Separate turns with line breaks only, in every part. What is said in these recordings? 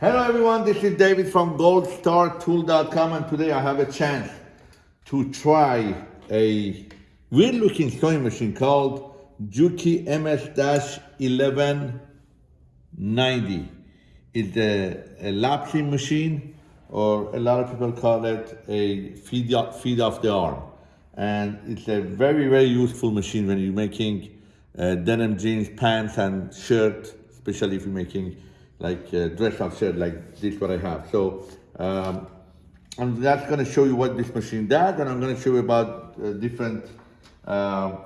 Hello everyone, this is David from goldstartool.com and today I have a chance to try a weird looking sewing machine called Juki MS-1190. It's a, a lap seam machine or a lot of people call it a feed, feed off the arm. And it's a very, very useful machine when you're making uh, denim jeans, pants and shirt, especially if you're making like uh, dress up shirt like this what I have. So um, I'm to show you what this machine does and I'm going to show you about uh, different uh,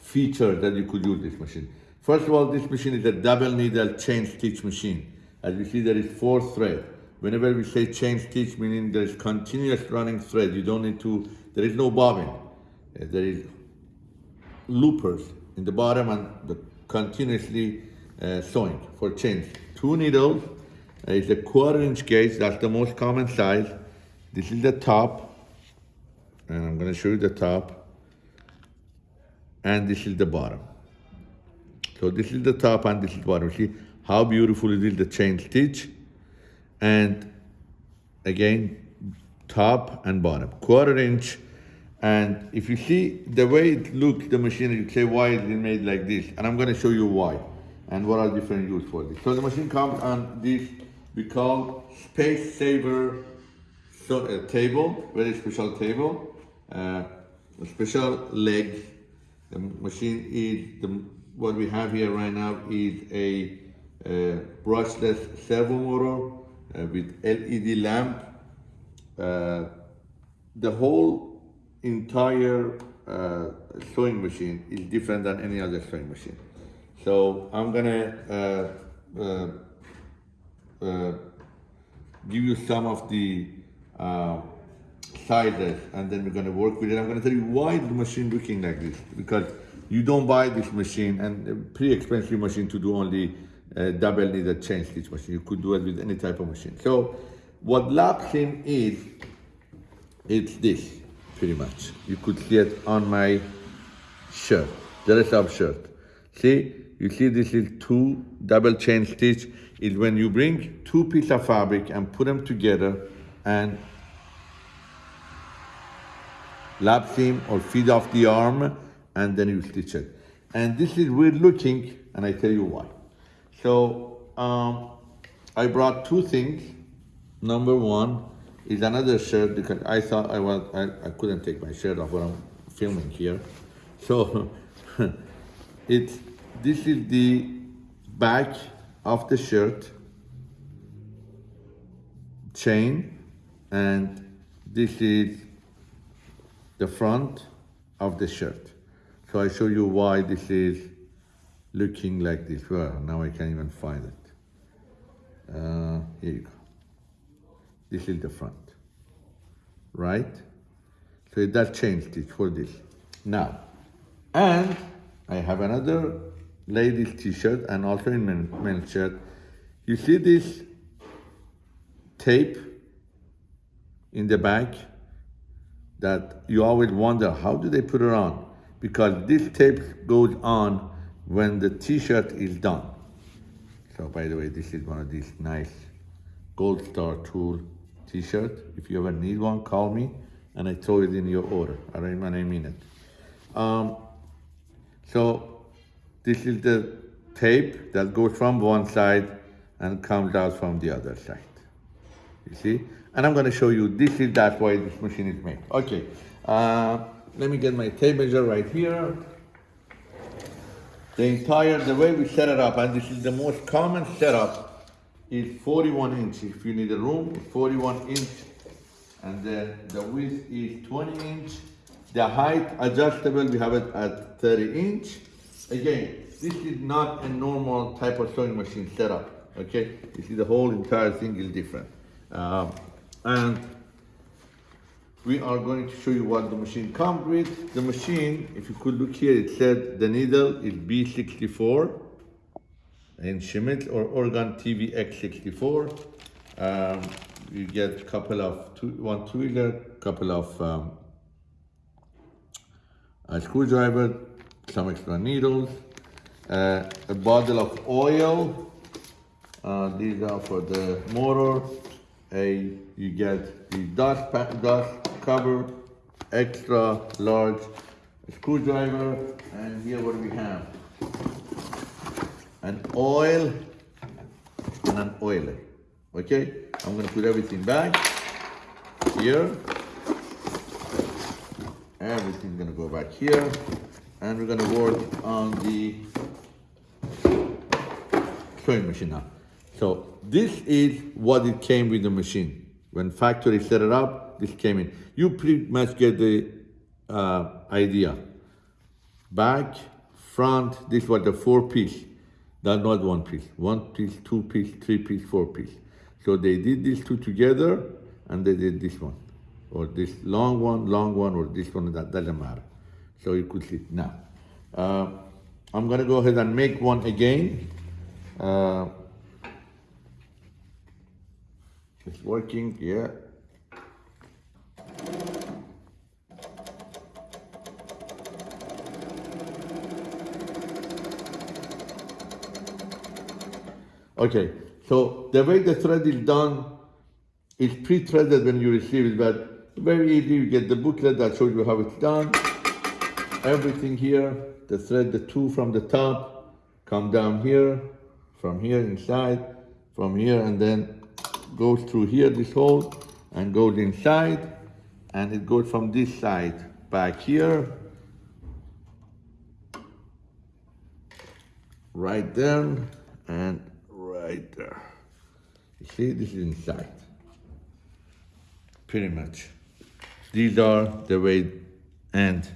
features that you could use this machine. First of all, this machine is a double needle chain stitch machine. As you see, there is four thread. Whenever we say chain stitch, meaning there is continuous running thread. You don't need to, there is no bobbin. There is loopers in the bottom and the continuously uh, sewing for chains. Two needles, uh, it's a quarter inch gauge, that's the most common size. This is the top, and I'm gonna show you the top. And this is the bottom. So this is the top and this is bottom. See how beautiful it is, the chain stitch. And again, top and bottom, quarter inch. And if you see the way it looks, the machine, you say, why is it made like this? And I'm gonna show you why and what are different use for this. So the machine comes on this, we call space saver so, uh, table, very special table, uh, special legs. The machine is, the, what we have here right now is a uh, brushless servo motor uh, with LED lamp. Uh, the whole entire uh, sewing machine is different than any other sewing machine. So I'm gonna uh, uh, uh, give you some of the uh, sizes and then we're gonna work with it. I'm gonna tell you why the machine looking like this because you don't buy this machine and a pretty expensive machine to do only uh, double needle chain stitch machine. You could do it with any type of machine. So what lap seam is, it's this pretty much. You could see it on my shirt, dress up shirt. See, you see this is two double chain stitch is when you bring two pieces of fabric and put them together and lap seam or feed off the arm and then you stitch it. And this is weird looking and I tell you why. So um, I brought two things. Number one is another shirt because I thought I was I, I couldn't take my shirt off when I'm filming here. So it's this is the back of the shirt chain and this is the front of the shirt. So I show you why this is looking like this. Well, now I can't even find it. Uh, here you go. This is the front, right? So it does change stitch for this. Now, and I have another ladies t-shirt and also in men, men's shirt. You see this tape in the back that you always wonder, how do they put it on? Because this tape goes on when the t-shirt is done. So by the way, this is one of these nice Gold Star Tool t-shirt. If you ever need one, call me and I throw it in your order. I don't mean it. Um, so this is the tape that goes from one side and comes out from the other side. You see? And I'm gonna show you, this is that why this machine is made. Okay, uh, let me get my tape measure right here. The entire, the way we set it up, and this is the most common setup, is 41 inch. If you need a room, 41 inch. And then the width is 20 inch. The height adjustable, we have it at 30 inch. Again, this is not a normal type of sewing machine setup, okay? You see the whole entire thing is different. Um, and we are going to show you what the machine comes with. The machine, if you could look here, it said the needle is B64 in Schmetz or Organ TVX64. Um, you get a couple of, two, one two-wheeler, couple of um, a screwdriver, some extra needles, uh, a bottle of oil, Uh, these are for the motor. A you get the dust dust cover, extra large screwdriver, and here what we have an oil and an oiler. Okay, I'm gonna put everything back here. Everything's gonna go back here, and we're gonna work on the sewing machine now. So this is what it came with the machine. When factory set it up, this came in. You pretty much get the uh, idea. Back, front, this was the four piece. That's not one piece. One piece, two piece, three piece, four piece. So they did these two together and they did this one. Or this long one, long one, or this one, that doesn't matter. So you could see. Now, uh, I'm gonna go ahead and make one again. Uh, it's working, yeah. Okay, so the way the thread is done is pre-threaded when you receive it, but very easy. You get the booklet that shows you how it's done. Everything here, the thread, the two from the top, come down here, from here inside, from here, and then goes through here, this hole, and goes inside, and it goes from this side back here, right there, and right there. You see, this is inside. Pretty much. These are the way, and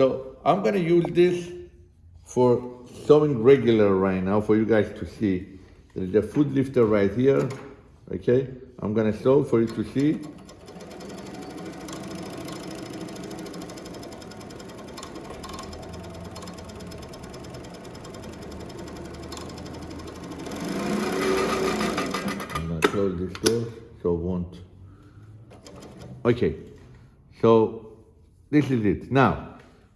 so I'm gonna use this for sewing regular right now for you guys to see. There's a foot lifter right here, okay? I'm gonna sew for you to see. Close this door so won't. Okay, so this is it. Now,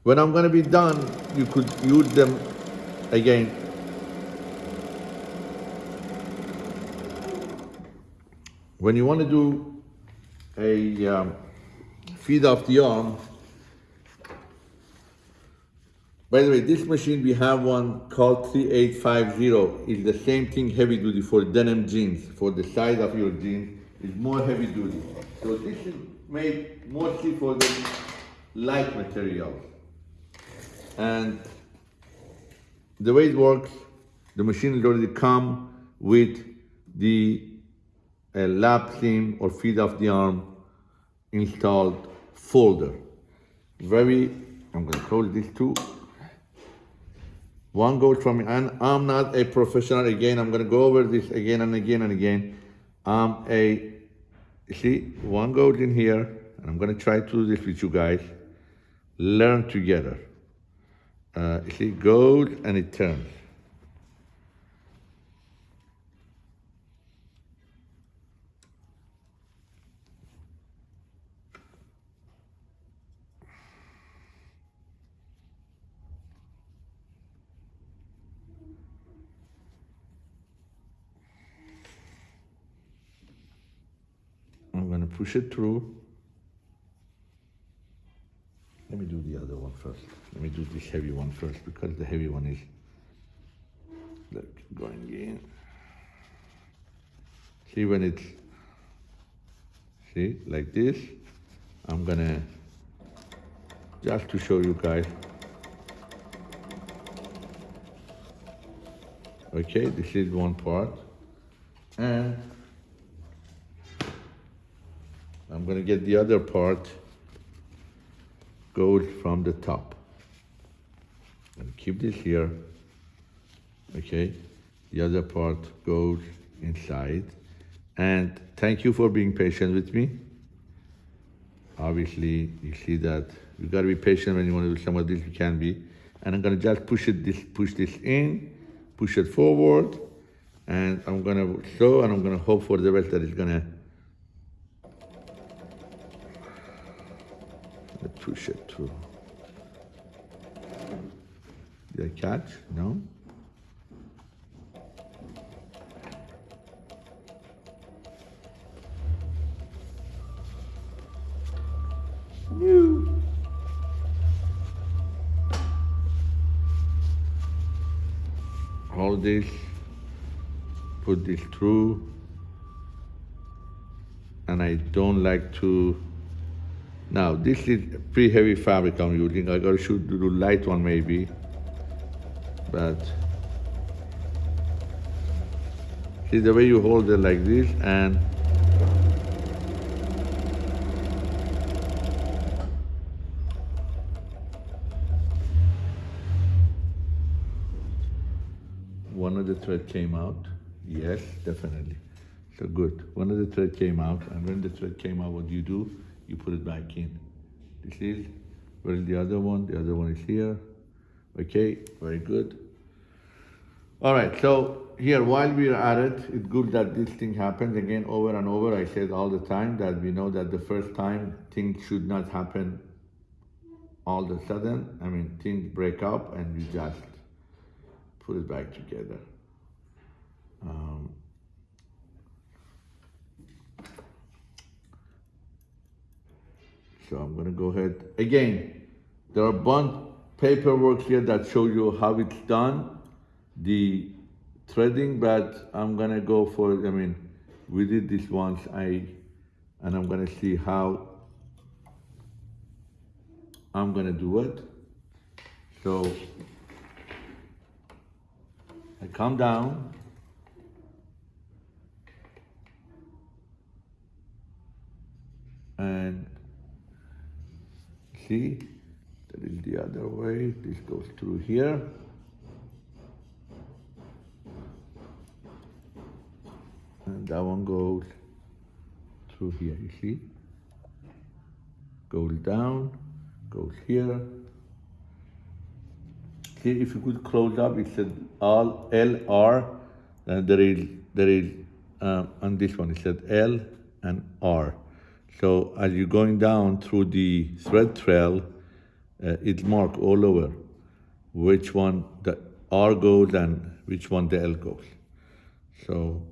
when I'm gonna be done, you could use them again. When you want to do a um, feed off the arm, by the way, this machine we have one called 3850. It's the same thing heavy duty for denim jeans, for the size of your jeans. It's more heavy duty. So this is made mostly for the light materials. And the way it works, the machine is already come with the lap seam or feed off the arm installed folder. Very, I'm gonna close this too. One goes from, and I'm not a professional again, I'm gonna go over this again and again and again. I'm a, see, one goes in here, and I'm gonna try to do this with you guys. Learn together. Uh, it goes and it turns. I'm gonna push it through. Let me do the other one first. Let me do this heavy one first because the heavy one is look going in. See when it's see like this. I'm gonna just to show you guys. Okay, this is one part. And I'm gonna get the other part goes from the top. Keep this here. Okay, the other part goes inside. And thank you for being patient with me. Obviously, you see that you gotta be patient when you wanna do some of this, you can be. And I'm gonna just push it, this, push this in, push it forward, and I'm gonna sew, and I'm gonna hope for the best that it's gonna push it through. Did I catch? No? New. Hold this, put this through, and I don't like to now, this is pretty heavy fabric I'm using. I gotta shoot, do light one maybe but see the way you hold it like this and one of the thread came out. Yes, definitely. So good. One of the thread came out, and when the thread came out, what do you do? You put it back in. This is where is the other one? The other one is here. Okay, very good. All right, so here, while we're at it, it's good that this thing happens again over and over. I said all the time that we know that the first time things should not happen all of a sudden. I mean, things break up and you just put it back together. Um, so I'm gonna go ahead. Again, there are bond paperwork here that show you how it's done, the threading, but I'm gonna go for, I mean, we did this once, I, and I'm gonna see how I'm gonna do it. So I come down. And see, that is the other way. This goes through here. And that one goes through here, you see? Goes down, goes here, See, if you could close up, it said all LR, and there is, there is, um, on this one, it said L and R. So as you're going down through the thread trail, uh, it's marked all over which one the R goes and which one the L goes. So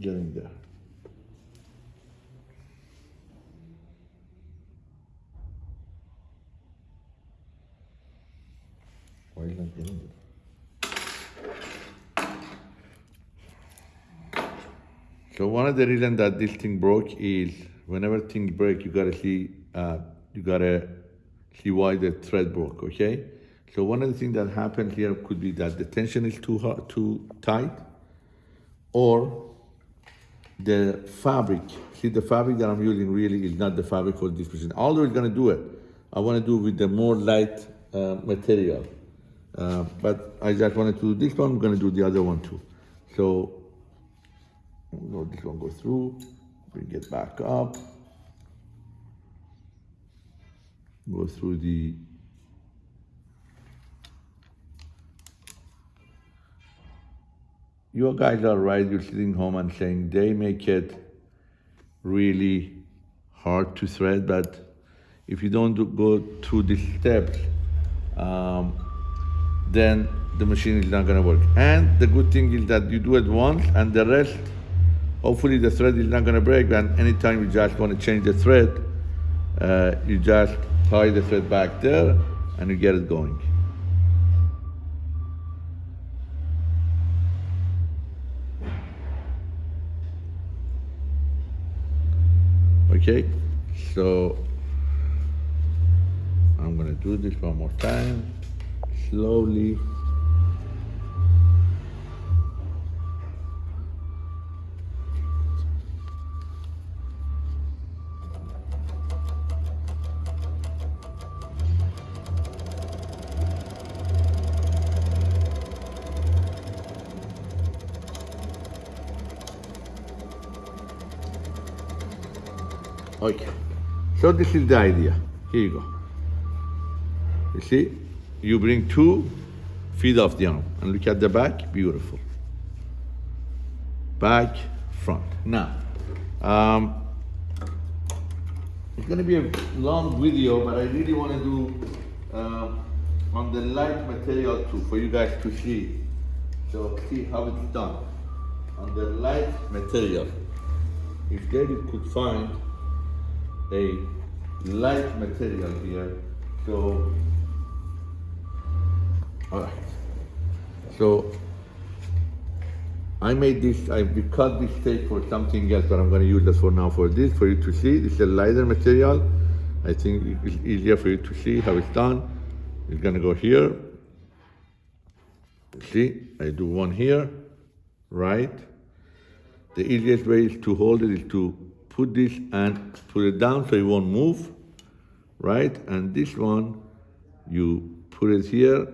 getting there. Why not getting it? So one of the reasons that this thing broke is whenever things break, you gotta see, uh, you gotta see why the thread broke, okay? So one of the things that happened here could be that the tension is too hard, too tight, or the fabric, see the fabric that I'm using really is not the fabric for this position. Although it's gonna do it, I wanna do with the more light uh, material. Uh, but I just wanted to do this one, I'm gonna do the other one too. So, this one go through, bring it back up, go through the you guys are right, you're sitting home and saying they make it really hard to thread, but if you don't do, go through these steps, um, then the machine is not gonna work. And the good thing is that you do it once and the rest, hopefully the thread is not gonna break and anytime you just wanna change the thread, uh, you just tie the thread back there and you get it going. Okay, so I'm gonna do this one more time, slowly. Okay, so this is the idea. Here you go. You see, you bring two feet off the arm and look at the back, beautiful. Back, front. Now, um, it's gonna be a long video, but I really wanna do uh, on the light material too, for you guys to see. So see how it's done on the light material. if David could find a light material here, so, all right. So I made this, I cut this tape for something else, but I'm going to use this for now for this, for you to see. This is a lighter material. I think it's easier for you to see how it's done. It's going to go here. See, I do one here, right? The easiest way is to hold it is to put this and put it down so it won't move, right? And this one, you put it here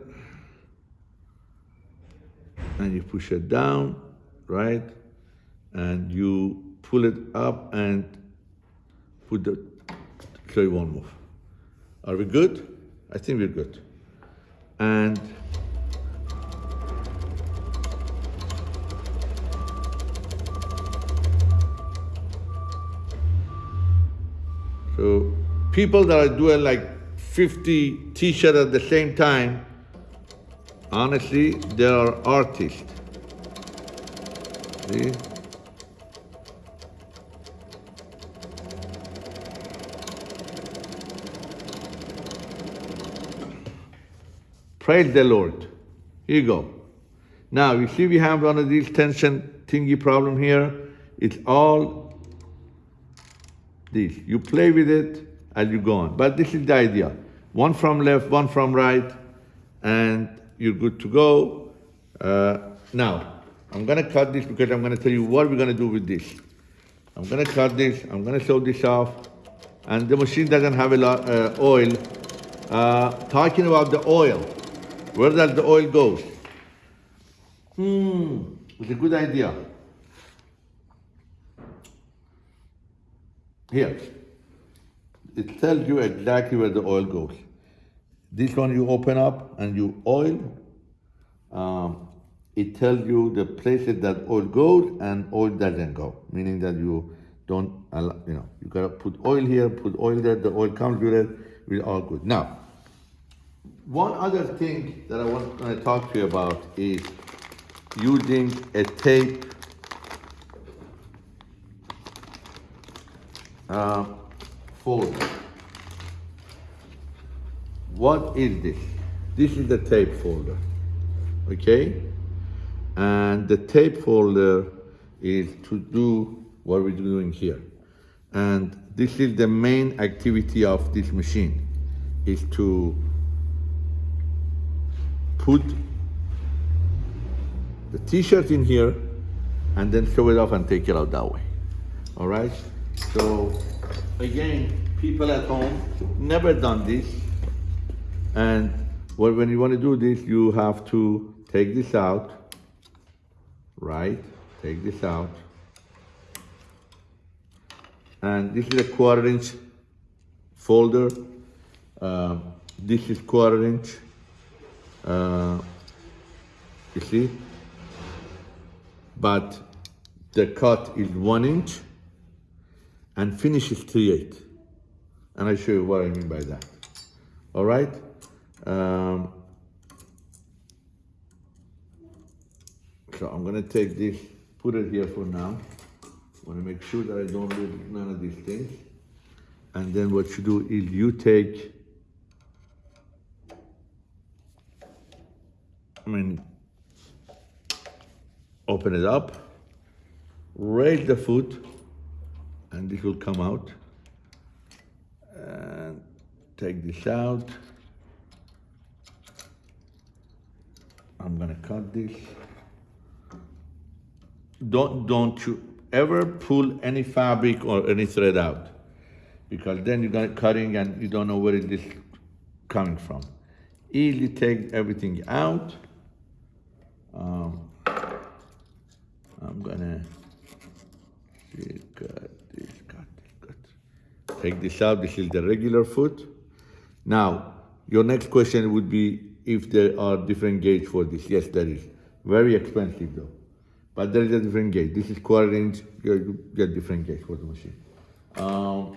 and you push it down, right? And you pull it up and put the, so it won't move. Are we good? I think we're good. And people that are doing like 50 t-shirts at the same time, honestly, they are artists. See? Praise the Lord. Here you go. Now, you see we have one of these tension thingy problem here. It's all this. You play with it and you go on. But this is the idea. One from left, one from right, and you're good to go. Uh, now, I'm gonna cut this because I'm gonna tell you what we're gonna do with this. I'm gonna cut this, I'm gonna sew this off, and the machine doesn't have a lot uh, oil. Uh, talking about the oil, where does the oil go? Hmm, it's a good idea. Here, it tells you exactly where the oil goes. This one you open up and you oil. Um, it tells you the places that oil goes and oil doesn't go, meaning that you don't, allow, you know, you gotta put oil here, put oil there, the oil comes with it, we're all good. Now, one other thing that I want to talk to you about is using a tape uh, folder. What is this? This is the tape folder, okay? And the tape folder is to do what we're doing here. And this is the main activity of this machine, is to put the t-shirt in here and then show it off and take it out that way. All right? So again, people at home never done this. And when you want to do this, you have to take this out, right? Take this out. And this is a quarter inch folder. Uh, this is quarter inch. Uh, you see? But the cut is one inch and finishes three eight. And I show you what I mean by that. All right? Um, so I'm gonna take this, put it here for now. I wanna make sure that I don't lose none of these things. And then what you do is you take, I mean, open it up, raise the foot, and this will come out. And take this out. I'm gonna cut this. Don't, don't you ever pull any fabric or any thread out because then you're gonna cutting and you don't know where it is coming from. Easily take everything out. Um, I'm gonna see, cut this, cut this, cut. Take this out, this is the regular foot. Now, your next question would be if there are different gauge for this. Yes, there is. Very expensive though. But there is a different gauge. This is quarter inch, you get different gauge for the machine. Um,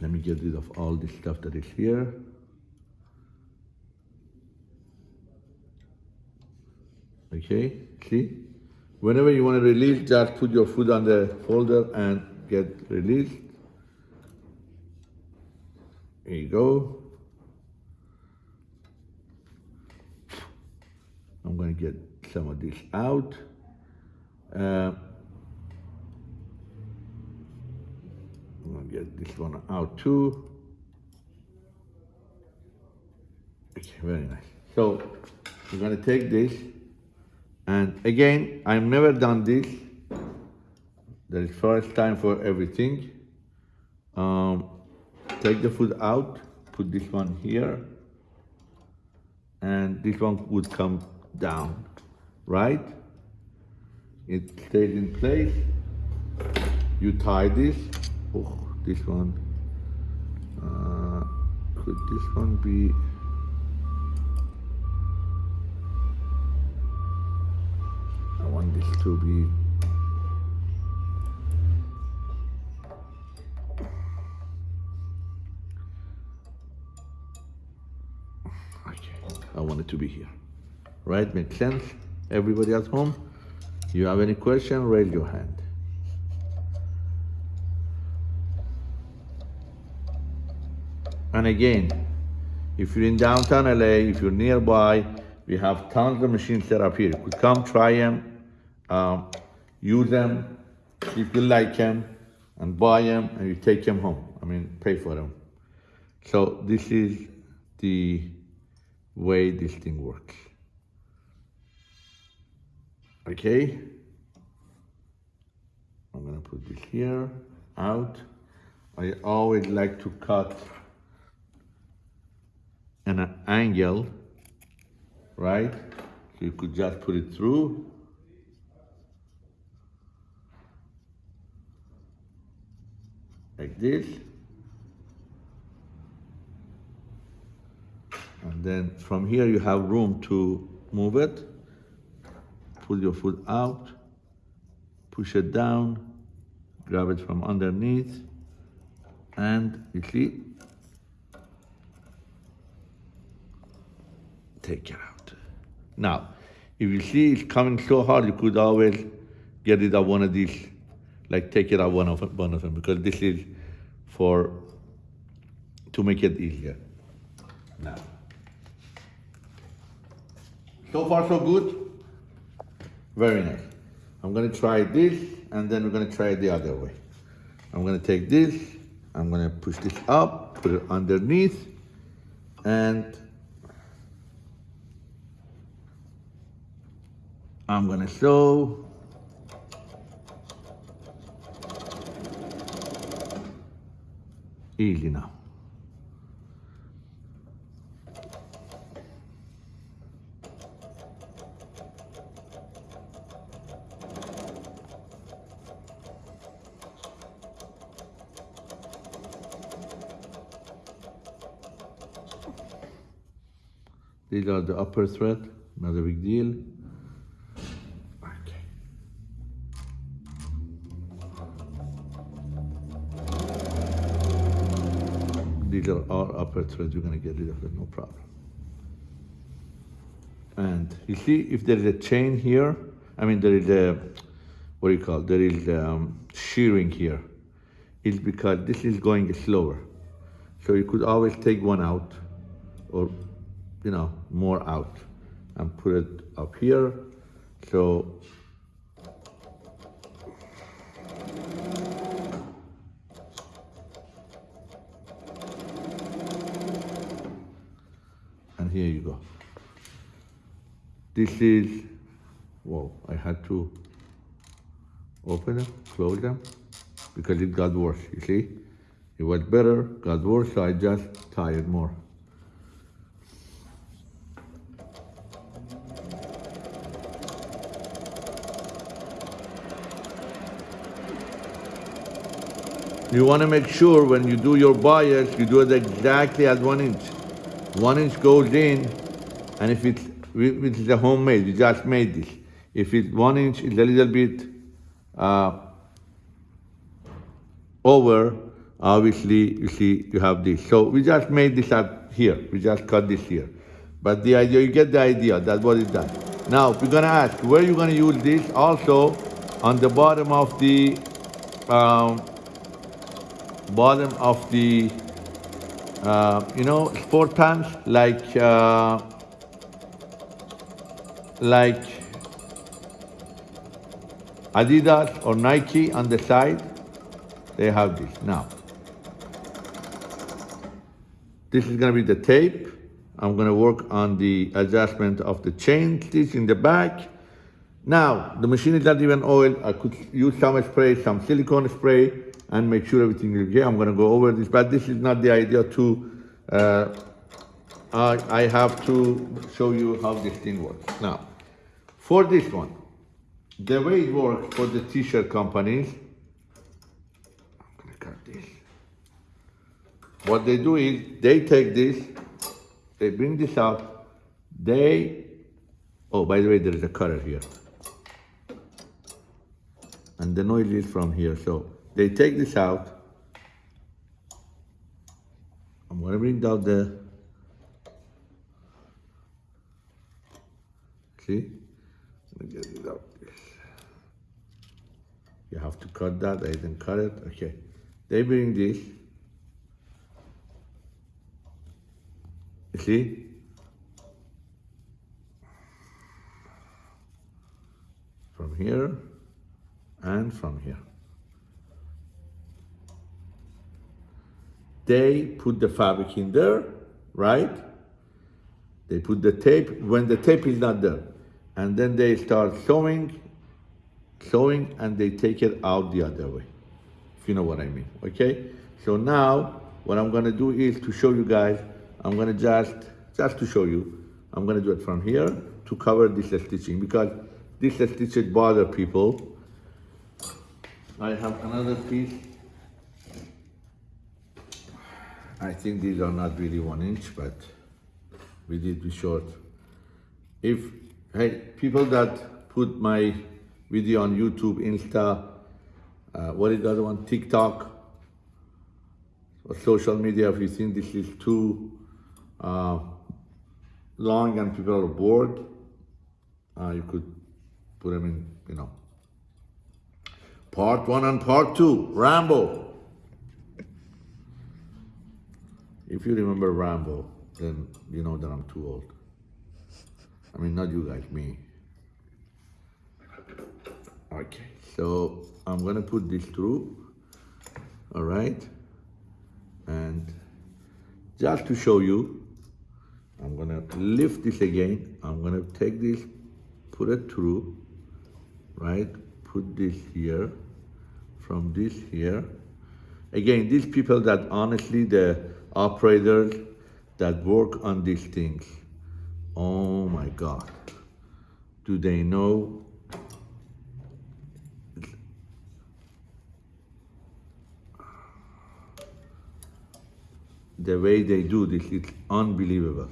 let me get rid of all this stuff that is here. Okay, see? Whenever you want to release, just put your foot on the folder and get released. Here you go. I'm going to get some of this out. Uh, I'm going to get this one out too. Okay, very nice. So I'm going to take this, and again, I've never done this. That is first time for everything. Um, take the food out, put this one here, and this one would come down, right? It stays in place. You tie this. Oh, this one. Uh, could this one be? I want this to be. To be here. Right? Makes sense? Everybody at home? You have any question? Raise your hand. And again, if you're in downtown LA, if you're nearby, we have tons of machines set up here. You could come try them, um, use them, if you like them, and buy them, and you take them home. I mean, pay for them. So this is the way this thing works. Okay. I'm gonna put this here, out. I always like to cut an angle, right? So you could just put it through. Like this. And then from here you have room to move it. Pull your foot out, push it down, grab it from underneath, and you see, take it out. Now, if you see it's coming so hard, you could always get it out one of these, like take it out one of one of them, because this is for to make it easier. Now, so far so good. Very nice. I'm gonna try this, and then we're gonna try it the other way. I'm gonna take this, I'm gonna push this up, put it underneath, and I'm gonna sew. Easy now. These are the upper thread, not a big deal. Okay. These are all upper threads, you're gonna get rid of them, no problem. And you see if there is a chain here, I mean there is a, what do you call, it? there is um, shearing here. It's because this is going slower. So you could always take one out or you know, more out and put it up here. So and here you go. This is, whoa, I had to open them, close them, because it got worse, you see? It was better, got worse, so I just tied more. You want to make sure when you do your bias, you do it exactly at one inch. One inch goes in, and if it's, if it's a homemade, you just made this. If it's one inch, it's a little bit uh, over, obviously, you see, you have this. So we just made this at here. We just cut this here. But the idea, you get the idea, that's what it does. Now, we're gonna ask, where you gonna use this? Also, on the bottom of the, um, bottom of the, uh, you know, sport pants, like, uh, like Adidas or Nike on the side, they have this. Now, this is gonna be the tape. I'm gonna work on the adjustment of the chain stitch in the back. Now, the machine is not even oiled. I could use some spray, some silicone spray, and make sure everything is okay. I'm gonna go over this, but this is not the idea to, uh, I, I have to show you how this thing works. Now, for this one, the way it works for the t-shirt companies, I'm gonna cut this. What they do is they take this, they bring this out, they, oh, by the way, there is a cutter here. And the noise is from here, so they take this out. I'm gonna bring down the, see? Let me get it out. You have to cut that, I didn't cut it, okay. They bring this, see? From here and from here. They put the fabric in there, right? They put the tape when the tape is not there. And then they start sewing, sewing, and they take it out the other way. If you know what I mean, okay? So now, what I'm gonna do is to show you guys I'm gonna just, just to show you, I'm gonna do it from here to cover this stitching because this stitching bother people. I have another piece. I think these are not really one inch, but we did be short. If, hey, people that put my video on YouTube, Insta, uh, what is the other one, TikTok, or social media, if you think this is too uh, long and people are bored, uh, you could put them in, you know, part one and part two, Rambo. If you remember Rambo, then you know that I'm too old. I mean, not you guys, me. Okay, so I'm gonna put this through, all right? And just to show you, I'm gonna lift this again. I'm gonna take this, put it through, right? Put this here, from this here. Again, these people that honestly, the operators that work on these things, oh my God, do they know the way they do this, it's unbelievable.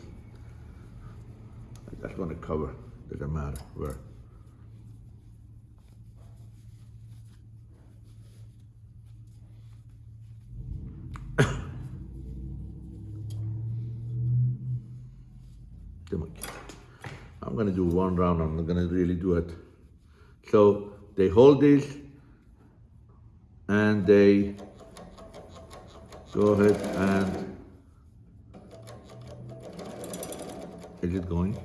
I just want to cover, doesn't matter where. Going to do one round, I'm not going to really do it. So they hold this and they go ahead and is it going?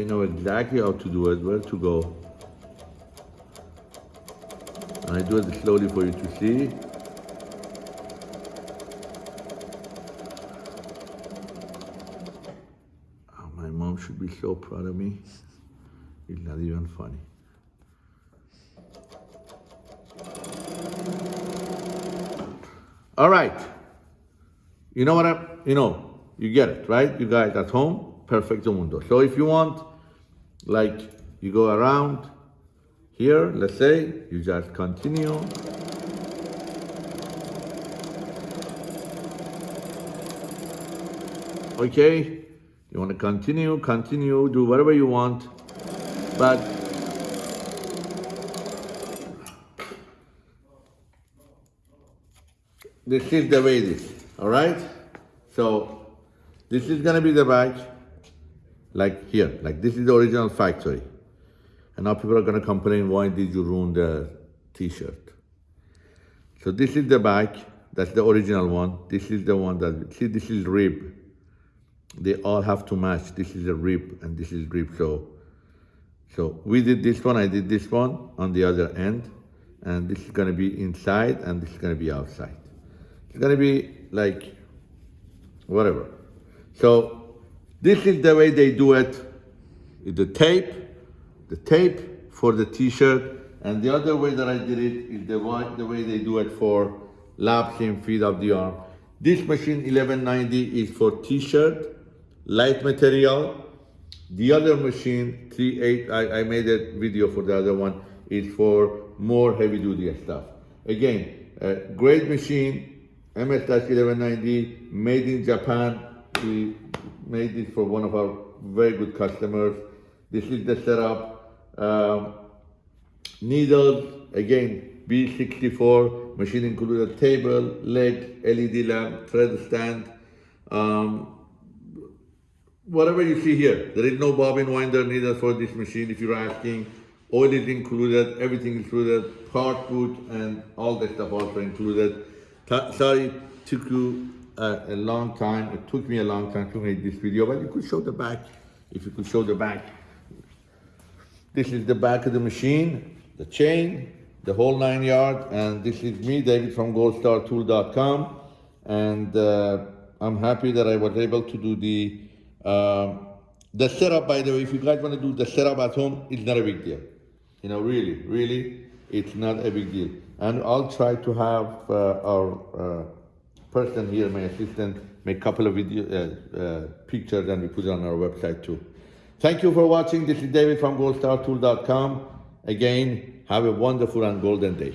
They know exactly how to do it, where to go. And I do it slowly for you to see. Oh, my mom should be so proud of me. It's not even funny. All right. You know what I, you know, you get it, right? You guys at home, perfecto mundo. So if you want, like, you go around here, let's say, you just continue. Okay, you want to continue, continue, do whatever you want, but this is the way it is, all right? So this is gonna be the bag, like here, like this is the original factory. And now people are gonna complain, why did you ruin the t-shirt? So this is the back, that's the original one. This is the one that, see this is rib. They all have to match. This is a rib and this is rib, so. So we did this one, I did this one on the other end. And this is gonna be inside and this is gonna be outside. It's gonna be like, whatever. So this is the way they do it. The tape, the tape for the t-shirt, and the other way that I did it is the way, the way they do it for lap seam feed of the arm. This machine 1190 is for t-shirt, light material. The other machine 38, I, I made a video for the other one, is for more heavy duty stuff. Again, a great machine, MS-1190, made in Japan. Made this for one of our very good customers. This is the setup. Um, needles, again, B64, machine included table, leg, LED lamp, thread stand. Um, whatever you see here, there is no bobbin winder needed for this machine if you're asking. Oil is included, everything included, part boot and all that stuff also included. Ta- Sorry, it a, long time, it took me a long time to make this video, but you could show the back, if you could show the back. This is the back of the machine, the chain, the whole nine yard, and this is me, David from goldstartool.com. And uh, I'm happy that I was able to do the um, the setup. By the way, if you guys want to do the setup at home, it's not a big deal. You know, really, really, it's not a big deal. And I'll try to have uh, our uh, person here, my assistant, make a couple of video uh, uh, pictures and we put it on our website too. Thank you for watching. This is David from goldstartool.com. Again, have a wonderful and golden day.